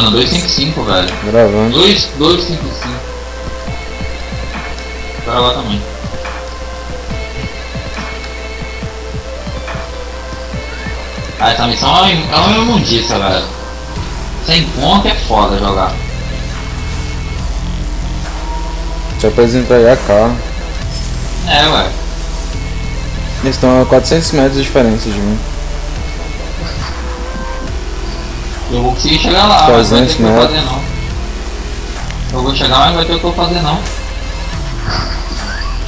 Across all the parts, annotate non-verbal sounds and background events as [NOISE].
puxando 255, velho. Gravando. 2, 255. Vou gravar também. Ah, essa missão é uma- é uma imundícia, velho. Sem ponto é foda jogar. Só pra eles entregar carro. É, ué. Eles estão a 400 metros de diferença de mim. Eu vou conseguir chegar lá, mas não vai ter o 300 que eu fazer não. Eu vou chegar, mas não vai ter o que eu fazer não. [LAUGHS]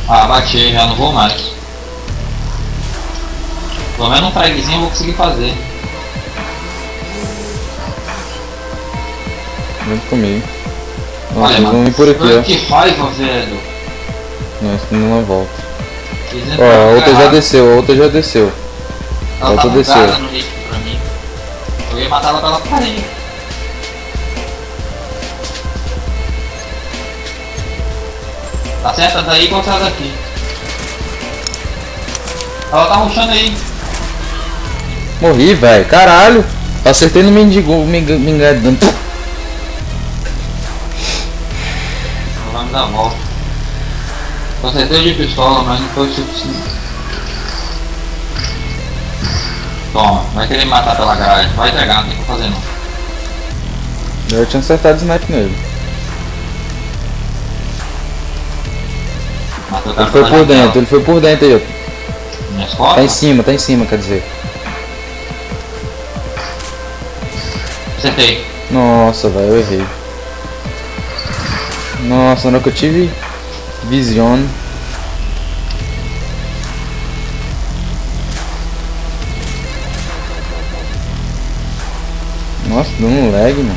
Ah, bati, já não vou mais. Pelo menos um fragzinho eu vou conseguir fazer. Vem comigo. Nossa, Olha, eles vão vir por aqui, ó. Que raiva, velho. Nós estamos numa volta. Eles Ó, a outra já desceu, a outra já desceu. Ela outra tá desceu. Eu ia matar ela pela parede. Tá certo? Daí igual essa daqui. Ela tá ruxando aí. Morri, velho. Caralho. Acertei no mendigo, vai me dar volta. Acertei de pistola, mas não foi o suficiente. Toma, vai querer me matar pela garagem. Vai entregar, não tem o que fazer não. Eu tinha acertado o snipe nele. Matou Ele foi por dentro, ele foi por dentro aí, ó. Minhas costas? Tá em cima, tá em cima, quer dizer. Acertei. Nossa, velho, eu errei. Nossa, na hora que eu tive vision. Nossa, deu um lag, mano.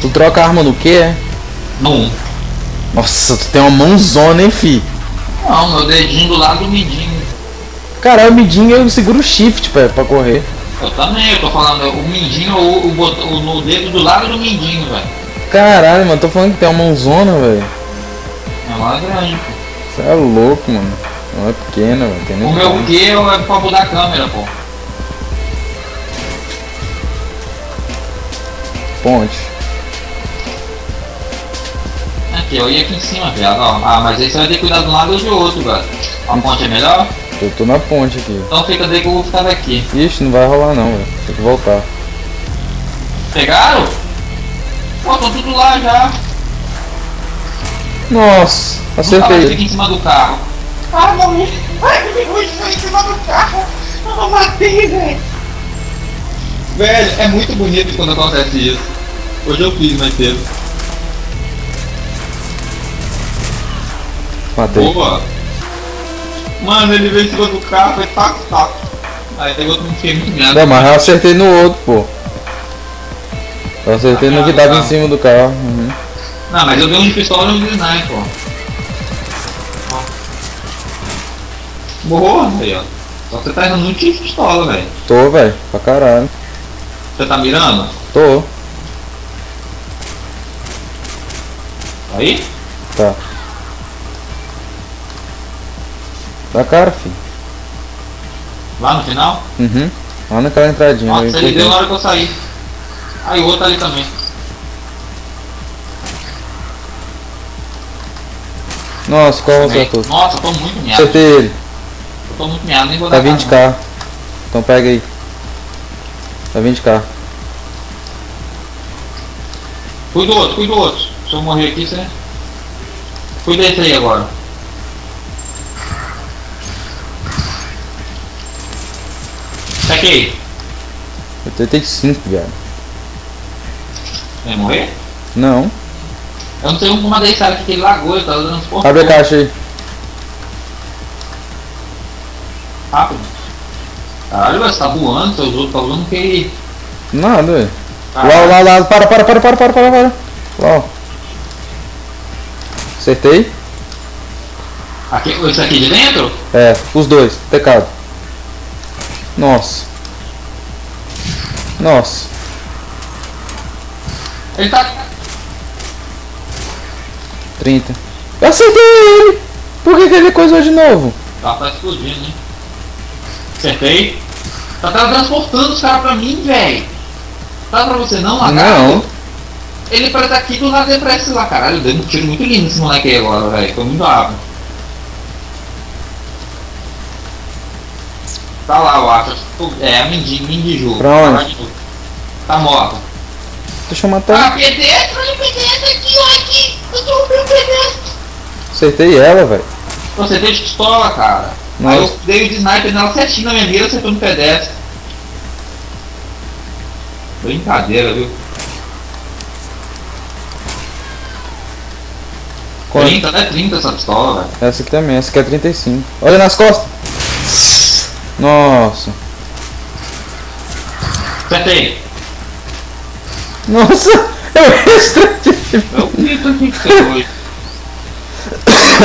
Tu troca a arma no quê, é? Num. Nossa, tu tem uma mãozona, hein, fi? Não, meu dedinho do lado do mindinho. Caralho, o midinho eu seguro o shift pra, pra correr. Eu também, eu tô falando, o mindinho, o, o, o no dedo do lado do mindinho, velho. Caralho, mano, tô falando que tem uma mãozona, velho. É uma grande, pô. Você é louco, mano. Não é pequena, velho. Tem nem O meu. Q é pra mudar a câmera, pô. Ponte. Aqui, eu ia aqui em cima, viado. Ah, mas aí você vai ter que cuidar de um lado ou de outro, velho. A ponte é melhor? Eu tô na ponte aqui. Então fica daí que eu vou ficar daqui. Ixi, não vai rolar não, velho. Tem que voltar. Pegaram? Pô, tô tudo lá já. Nossa, acertei. fica em cima do carro. Ah, morri. Ai, me pegou em cima do carro. Eu matei, velho. Velho, é muito bonito quando acontece isso. Hoje eu fiz mais cedo. Matei. Boa. Mano, ele veio em cima do carro, foi taco, taco. Aí eu não fiquei muito merda. Não, mas eu acertei no outro, pô. Eu acertei no que tava em cima do carro. Uhum. Não, mas eu dei um de pistola e um de sniper, pô. Boa, aí, ó. Só que você tá errando muito de pistola, velho. Tô, velho. Pra caralho. Você tá mirando? Tô. Aí? Tá. Da cara, filho. Lá no final? Uhum. Lá naquela entradinha. Nossa, ele deu na hora que eu saí. Aí o outro ali também. Nossa, qual Também. acertou? Nossa, tô muito miado. Acertei ele. Eu tô muito nem vou Tá dar vindo de cara, cá. Então pega aí. Tá vindo de. Cuida do outro, cuida do outro. Se eu morrer aqui, você... Cuida desse aí agora. Saquei. Eu tentei 5, viado. Vai morrer? Não. Eu não sei uma das sabe que ele lagou, ele tá dando porcos. Abre a caixa aí. Rápido. Caralho, você tá voando, seus outros tá voando que... Nada, velho. Lá, lá, lá. Para, para, para, para, para, para, para. Lá. Acertei? Aqui, esse aqui de dentro? É, os dois. Pecado. Nossa. Nossa. Ele tá... 30. Eu acertei ele! Por que, que ele coisou de novo? Tá, tá explodindo, hein? Acertei. Tá transportando os caras pra mim, velho. Tá pra você não, lagarto? Não. Ele parece tá aqui do lado de pra esse lá, caralho. Deu um tiro muito lindo esse moleque aí agora, velho. Foi muito rápido. Tá lá, eu acho. É, a Mindy, Mindy Ju. Pra onde? Tá. Tá morta. Deixa eu Ah, matar. pedestre, olha o pedestre aqui, ó, aqui. Eu derrubei o pedestre. Acertei ela, velho. Deu de pistola, cara. Nossa. Aí eu dei de sniper nela certinho na minha mira, acertou no pedestre. Brincadeira, viu? Quanto? 30, né? 30 essa pistola, velho. Essa aqui também, essa aqui é 35. Olha nas costas. Nossa. Acertei. Nossa, [LAUGHS] eu extra- Eu grito aqui que você foi.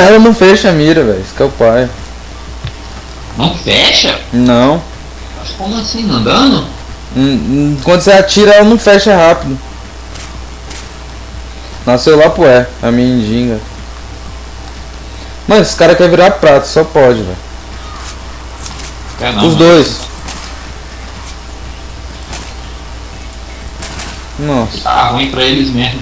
Ela não fecha a mira, velho. Isso que é o pai. Não fecha? Não. Mas Como assim? Andando? Hum, hum, Quando você atira, ela não fecha rápido. Nasceu lá pro é, a minha indinga. Mano, esse cara quer virar prato, só pode, velho. É, Os dois. Nossa. Tá ruim pra eles mesmo.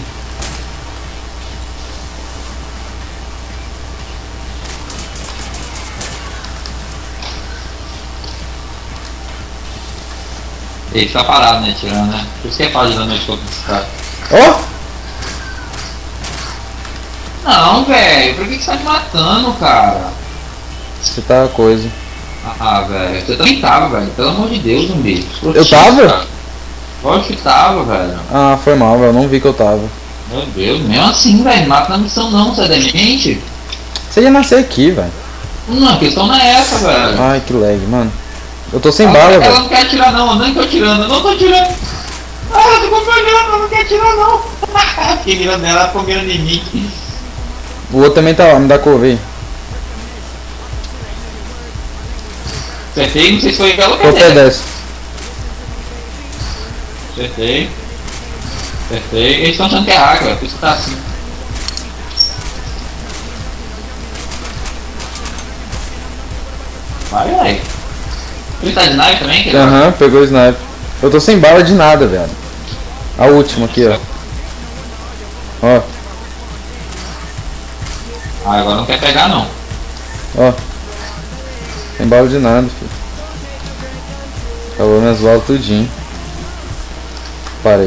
Ele tá parado, né, tirando, né? Por isso que é fácil da noite contra esse cara. Ó! Não, velho, por que, que você tá me matando, cara? Você tá coisa. Ah, velho, você também tava, velho. Pelo amor de Deus, zumbi. Eu tava? Lógico que tava, velho. Ah, foi mal, velho. Eu não vi que eu tava. Meu Deus, mesmo assim, velho, mata na missão não, você é demente? Você ia nascer aqui, velho. Não, a questão não é essa, velho. Ai, que lag, mano. Eu tô sem ela, bala, ela velho. não quer atirar não, eu não tô atirando, eu não tô atirando. Ah, eu tô acompanhando, ela não quer atirar não. [LAUGHS] que mirando nela, ela ficou mirando em mim. O outro também tá lá, me dá cor, vem. Acertei, não sei se foi ela ou pedestre. Acertei. Acertei. Eles estão achando que é hacker, por isso que tá assim. Vai, vai. Ele tá de sniper também? Aham, pegou o sniper. Eu tô sem bala de nada, velho. A última aqui, ó. Ó, Ah, agora não quer pegar não. ó. Sem bala de nada, filho. Acabou minhas balas tudinho.